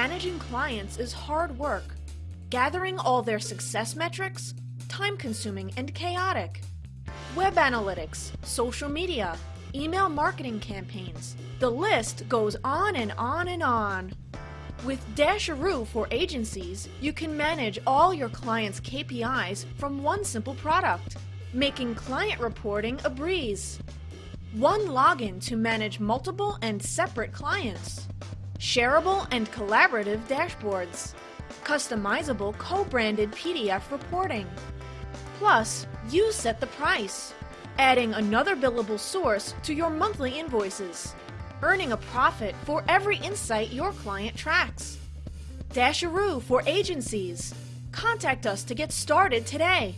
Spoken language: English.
managing clients is hard work. Gathering all their success metrics, time consuming and chaotic. Web analytics, social media, email marketing campaigns. The list goes on and on and on. With Dasheroo for agencies, you can manage all your clients' KPIs from one simple product, making client reporting a breeze. One login to manage multiple and separate clients. Shareable and collaborative dashboards. Customizable co-branded PDF reporting. Plus, you set the price, adding another billable source to your monthly invoices, earning a profit for every insight your client tracks. Dasheroo for agencies. Contact us to get started today.